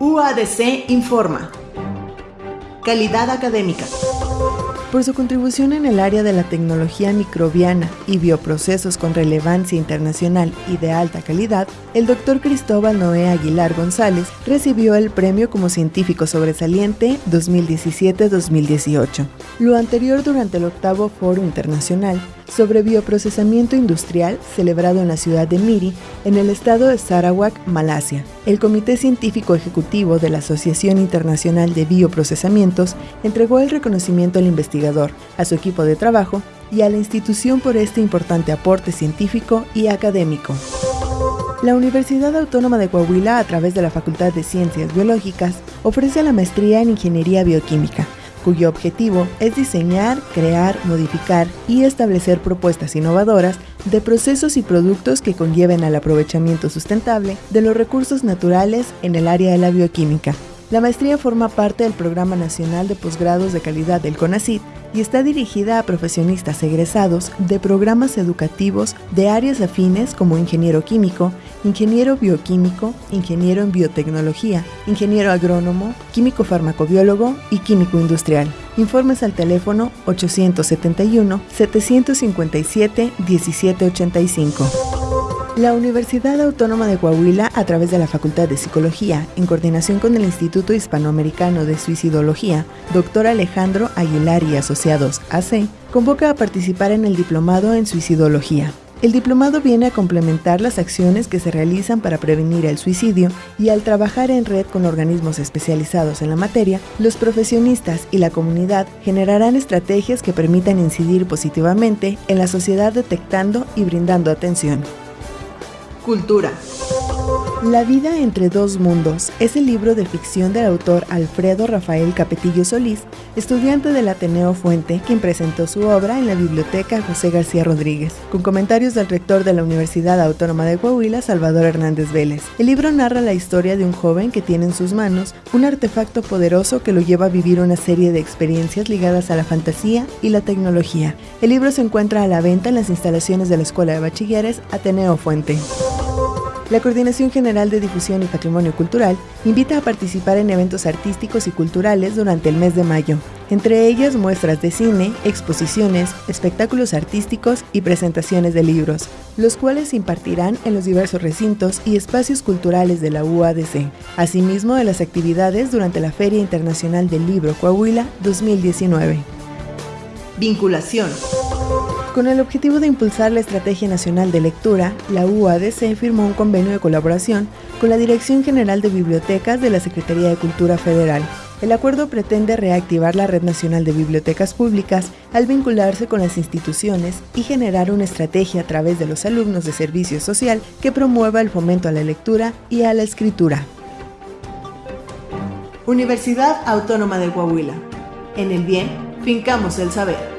UADC informa. Calidad académica. Por su contribución en el área de la tecnología microbiana y bioprocesos con relevancia internacional y de alta calidad, el doctor Cristóbal Noé Aguilar González recibió el premio como científico sobresaliente 2017-2018. Lo anterior durante el octavo Foro Internacional sobre bioprocesamiento industrial celebrado en la ciudad de Miri, en el estado de Sarawak, Malasia. El Comité Científico Ejecutivo de la Asociación Internacional de Bioprocesamientos entregó el reconocimiento al investigador, a su equipo de trabajo y a la institución por este importante aporte científico y académico. La Universidad Autónoma de Coahuila, a través de la Facultad de Ciencias Biológicas, ofrece la maestría en Ingeniería Bioquímica cuyo objetivo es diseñar, crear, modificar y establecer propuestas innovadoras de procesos y productos que conlleven al aprovechamiento sustentable de los recursos naturales en el área de la bioquímica. La maestría forma parte del Programa Nacional de Posgrados de Calidad del CONACYT y está dirigida a profesionistas egresados de programas educativos de áreas afines como ingeniero químico, ingeniero bioquímico, ingeniero en biotecnología, ingeniero agrónomo, químico farmacobiólogo y químico industrial. Informes al teléfono 871 757 1785. La Universidad Autónoma de Coahuila, a través de la Facultad de Psicología, en coordinación con el Instituto Hispanoamericano de Suicidología, Dr. Alejandro Aguilar y Asociados AC, convoca a participar en el Diplomado en Suicidología. El diplomado viene a complementar las acciones que se realizan para prevenir el suicidio y al trabajar en red con organismos especializados en la materia, los profesionistas y la comunidad generarán estrategias que permitan incidir positivamente en la sociedad detectando y brindando atención. Cultura. La vida entre dos mundos es el libro de ficción del autor Alfredo Rafael Capetillo Solís, estudiante del Ateneo Fuente, quien presentó su obra en la biblioteca José García Rodríguez, con comentarios del rector de la Universidad Autónoma de Coahuila, Salvador Hernández Vélez. El libro narra la historia de un joven que tiene en sus manos un artefacto poderoso que lo lleva a vivir una serie de experiencias ligadas a la fantasía y la tecnología. El libro se encuentra a la venta en las instalaciones de la Escuela de Bachilleres Ateneo Fuente. La Coordinación General de Difusión y Patrimonio Cultural invita a participar en eventos artísticos y culturales durante el mes de mayo, entre ellas muestras de cine, exposiciones, espectáculos artísticos y presentaciones de libros, los cuales se impartirán en los diversos recintos y espacios culturales de la UADC, asimismo de las actividades durante la Feria Internacional del Libro Coahuila 2019. Vinculación. Con el objetivo de impulsar la Estrategia Nacional de Lectura, la UADC firmó un convenio de colaboración con la Dirección General de Bibliotecas de la Secretaría de Cultura Federal. El acuerdo pretende reactivar la Red Nacional de Bibliotecas Públicas al vincularse con las instituciones y generar una estrategia a través de los alumnos de servicio social que promueva el fomento a la lectura y a la escritura. Universidad Autónoma de Coahuila. En el bien, fincamos el saber.